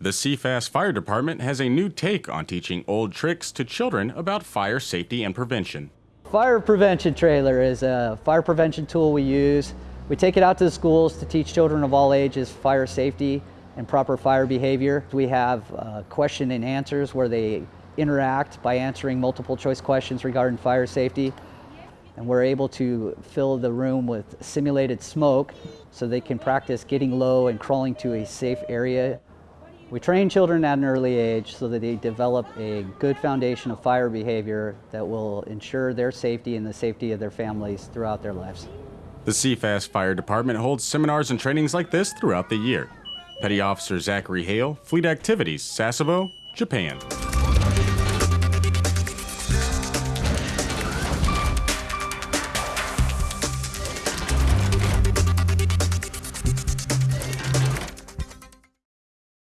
The CFAS Fire Department has a new take on teaching old tricks to children about fire safety and prevention. Fire prevention trailer is a fire prevention tool we use. We take it out to the schools to teach children of all ages fire safety and proper fire behavior. We have uh, question and answers where they interact by answering multiple choice questions regarding fire safety. And we're able to fill the room with simulated smoke so they can practice getting low and crawling to a safe area. We train children at an early age so that they develop a good foundation of fire behavior that will ensure their safety and the safety of their families throughout their lives. The CFAS Fire Department holds seminars and trainings like this throughout the year. Petty Officer Zachary Hale, Fleet Activities, Sasebo, Japan.